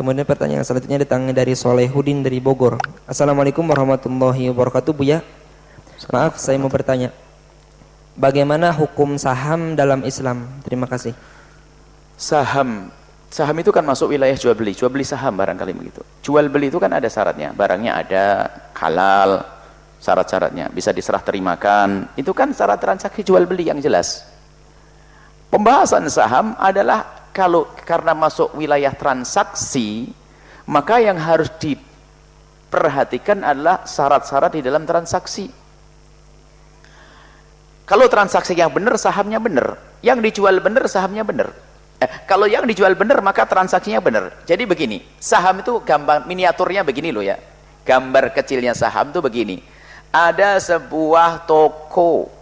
Kemudian pertanyaan selanjutnya datang dari Solehudin dari Bogor. Assalamualaikum warahmatullahi wabarakatuh, Buya. Maaf, saya mau bertanya. Bagaimana hukum saham dalam Islam? Terima kasih. Saham, saham itu kan masuk wilayah jual beli, jual beli saham barangkali begitu. Jual beli itu kan ada syaratnya, barangnya ada halal, syarat-syaratnya bisa diserah terimakan. Itu kan syarat transaksi jual beli yang jelas. Pembahasan saham adalah kalau karena masuk wilayah transaksi maka yang harus diperhatikan adalah syarat-syarat di dalam transaksi. Kalau transaksi yang benar sahamnya benar. Yang dijual benar sahamnya benar. Eh, kalau yang dijual benar maka transaksinya benar. Jadi begini saham itu gambar miniaturnya begini loh ya. Gambar kecilnya saham itu begini. Ada sebuah toko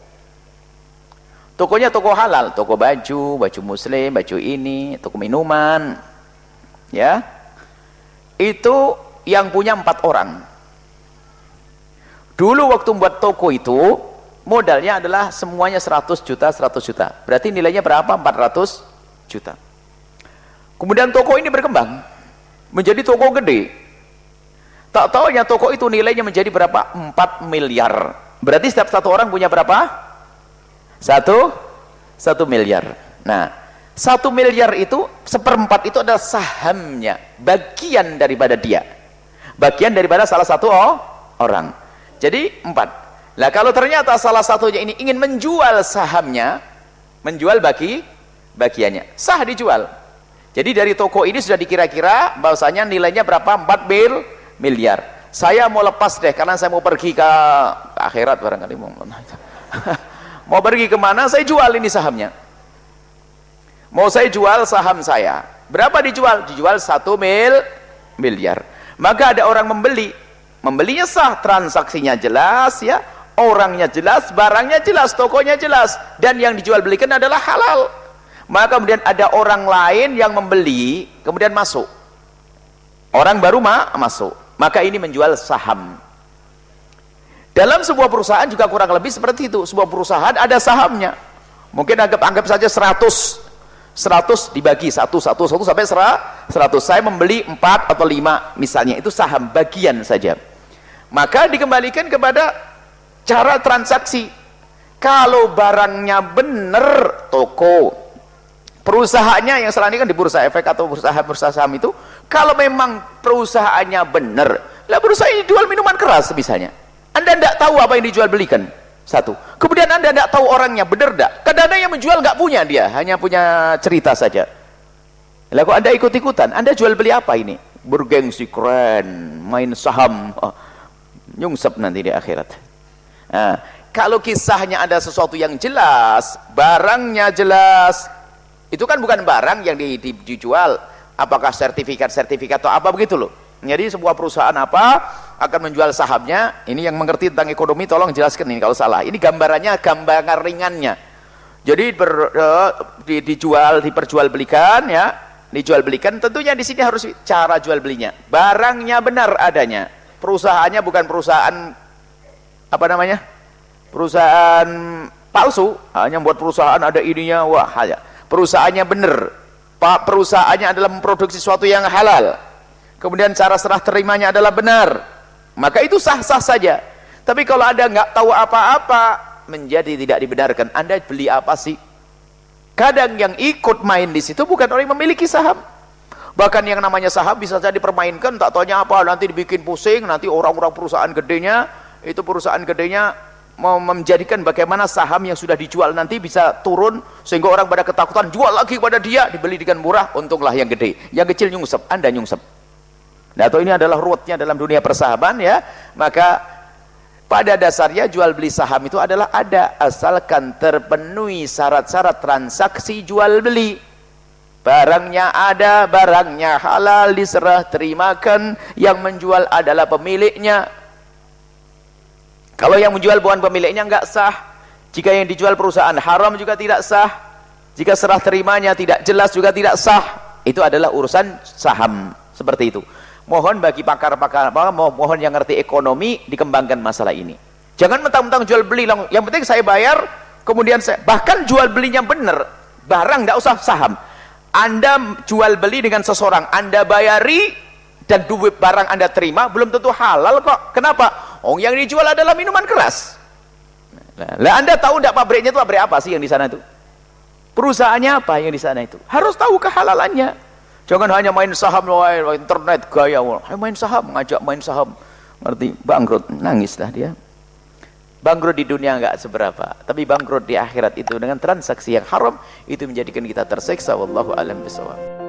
Tokonya toko halal, toko baju, baju muslim, baju ini, toko minuman. Ya. Itu yang punya empat orang. Dulu waktu membuat toko itu, modalnya adalah semuanya 100 juta, 100 juta. Berarti nilainya berapa? 400 juta. Kemudian toko ini berkembang. Menjadi toko gede. Tak tahu ya toko itu nilainya menjadi berapa? 4 miliar. Berarti setiap satu orang punya berapa? Satu, satu miliar. Nah, satu miliar itu, seperempat itu adalah sahamnya, bagian daripada dia. Bagian daripada salah satu oh, orang. Jadi, empat. Nah, kalau ternyata salah satunya ini ingin menjual sahamnya, menjual bagi bagiannya, sah dijual. Jadi dari toko ini sudah dikira-kira bahwasanya nilainya berapa? 4 mil miliar. Saya mau lepas deh karena saya mau pergi ke akhirat barangkali mau. Mau pergi ke mana? Saya jual ini sahamnya. Mau saya jual saham saya. Berapa dijual? Dijual satu mil miliar. Maka ada orang membeli. Membelinya sah, transaksinya jelas ya. Orangnya jelas, barangnya jelas, tokonya jelas. Dan yang dijual belikan adalah halal. Maka kemudian ada orang lain yang membeli, kemudian masuk. Orang baru ma masuk. Maka ini menjual saham dalam sebuah perusahaan juga kurang lebih seperti itu. Sebuah perusahaan ada sahamnya. Mungkin anggap anggap saja 100 100 dibagi 1 1 1 sampai 100. Saya membeli 4 atau 5 misalnya. Itu saham bagian saja. Maka dikembalikan kepada cara transaksi. Kalau barangnya benar toko perusahaannya yang ini kan di bursa efek atau bursa saham itu kalau memang perusahaannya benar lah perusahaan ini jual minuman keras misalnya anda tidak tahu apa yang dijual belikan. Satu. Kemudian Anda tidak tahu orangnya, benar tidak? Kadang-kadang yang menjual nggak punya dia, hanya punya cerita saja. Lalu Anda ikut-ikutan, Anda jual beli apa ini? Bergengsi keren, main saham. Oh, nyungsep nanti di akhirat. Nah, kalau kisahnya ada sesuatu yang jelas, barangnya jelas, itu kan bukan barang yang di, di, dijual. Apakah sertifikat-sertifikat atau apa begitu loh. Jadi sebuah perusahaan apa akan menjual sahamnya, ini yang mengerti tentang ekonomi tolong jelaskan ini kalau salah. Ini gambarannya gambaran ringannya. Jadi ber, uh, di, dijual, diperjualbelikan ya, dijual belikan tentunya di sini harus cara jual belinya. Barangnya benar adanya. Perusahaannya bukan perusahaan apa namanya? Perusahaan palsu, hanya buat perusahaan ada ininya, wah ya. Perusahaannya benar. Pak perusahaannya adalah memproduksi sesuatu yang halal kemudian cara serah terimanya adalah benar maka itu sah-sah saja. Tapi kalau anda nggak tahu apa-apa menjadi tidak dibenarkan. Anda beli apa sih? Kadang yang ikut main di situ bukan orang yang memiliki saham. Bahkan yang namanya saham bisa jadi dipermainkan tak tanya apa nanti dibikin pusing nanti orang-orang perusahaan gedenya itu perusahaan gedenya menjadikan bagaimana saham yang sudah dijual nanti bisa turun sehingga orang pada ketakutan jual lagi kepada dia dibeli dengan murah untunglah yang gede. Yang kecil nyungsep anda nyungsep Nah, atau ini adalah ruwetnya dalam dunia persahaban ya. Maka pada dasarnya jual beli saham itu adalah ada asalkan terpenuhi syarat-syarat transaksi jual beli. Barangnya ada, barangnya halal diserah terimakan, yang menjual adalah pemiliknya. Kalau yang menjual bukan pemiliknya enggak sah. Jika yang dijual perusahaan haram juga tidak sah. Jika serah terimanya tidak jelas juga tidak sah. Itu adalah urusan saham seperti itu mohon bagi pakar-pakar mohon yang ngerti ekonomi dikembangkan masalah ini jangan mentang-mentang jual beli yang penting saya bayar kemudian saya bahkan jual belinya benar barang tidak usah saham anda jual beli dengan seseorang anda bayari dan duit barang anda terima belum tentu halal kok kenapa? oh yang dijual adalah minuman keras lah anda tahu tidak pabriknya itu pabrik apa sih yang di sana itu? perusahaannya apa yang di sana itu? harus tahu kehalalannya jangan hanya main saham internet gaya. Main saham ngajak main saham. Ngerti? Bangkrut. Nangislah dia. Bangkrut di dunia enggak seberapa tapi bangkrut di akhirat itu dengan transaksi yang haram itu menjadikan kita terseksa wallahu alam bisawab